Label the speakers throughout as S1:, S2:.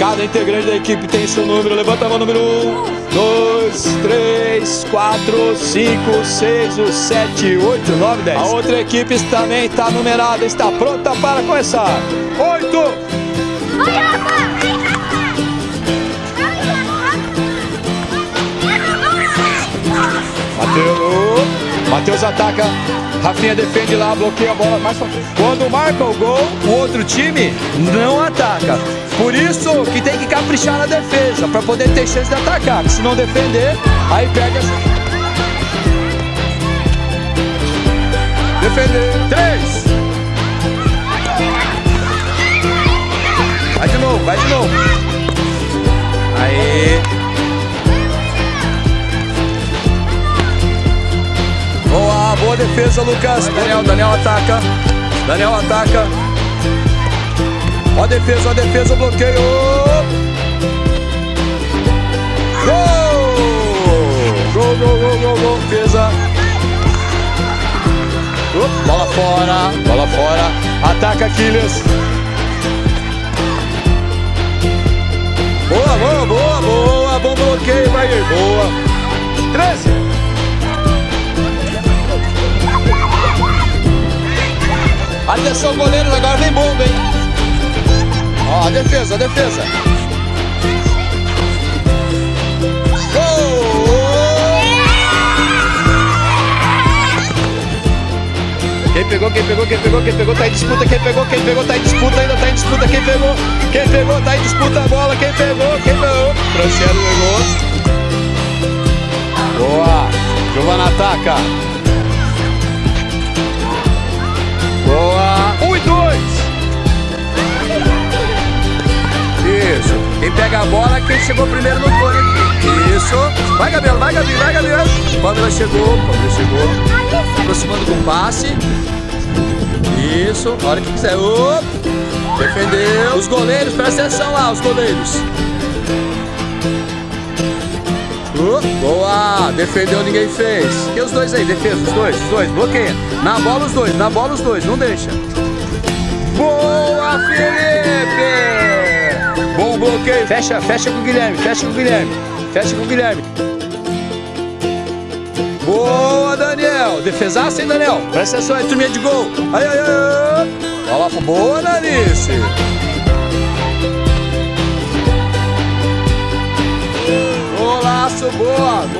S1: Cada integrante da equipe tem seu número. Levanta a mão, número 1, 2, 3, 4, 5, 6, 7, 8, 9, 10. A outra equipe também está numerada, está pronta para começar. 8. Mateus. Matheus ataca. Rafinha defende lá, bloqueia a bola frente. Quando marca o gol, o outro time não ataca. Por isso que tem que caprichar na defesa, para poder ter chance de atacar. Se não defender, aí pega. Defender. Três. Defesa, Lucas. Daniel, Daniel ataca. Daniel ataca. Ó a defesa, ó a defesa, bloqueio. Gol! Gol, gol, gol, gol, gol. Defesa. Uh, bola fora, bola fora. Ataca Aquiles. Boa, boa, boa. Atenção, goleiros, agora vem bomba, hein? Ó, defesa, defesa. Gol! Quem pegou, quem pegou, quem pegou, quem pegou, tá em disputa, quem pegou, quem pegou, tá em disputa, ainda tá em disputa, quem pegou, quem pegou, tá em disputa a bola, quem pegou, quem pegou. Franciano pegou. Boa! Giovana ataca. Quem pega a bola é quem chegou primeiro no aqui. Isso. Vai, Gabriel, vai, Gabriel, vai, Gabriel. Pamela chegou, Pamela chegou. Aproximando com o passe. Isso. A hora que quiser. Opa. Defendeu. Os goleiros, presta atenção lá, os goleiros. Uh, boa! Defendeu, ninguém fez. E os dois aí? Defesa, os dois, os dois. Bloqueia. Na bola os dois, na bola os dois, não deixa. Boa, Felipe! Bloqueio. Fecha, fecha com o Guilherme, fecha com o Guilherme. Fecha com o Guilherme. Boa, Daniel. Defesaça, hein, Daniel? Presta atenção aí, turminha de gol. Aí, aí, aí. Olha lá, boa, Nanice. Golaço, boa, gol. Boa,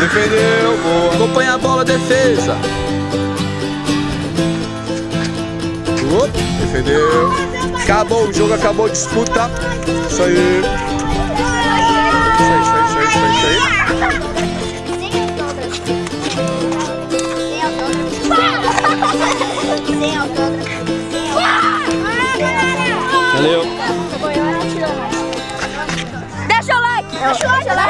S1: Defendeu, boa. Acompanha a bola, defesa. Defendeu. Acabou o jogo, acabou a disputa. Isso aí. Isso aí, isso aí, isso aí, isso aí. Isso aí. Valeu.
S2: Deixa o like. Deixa o like.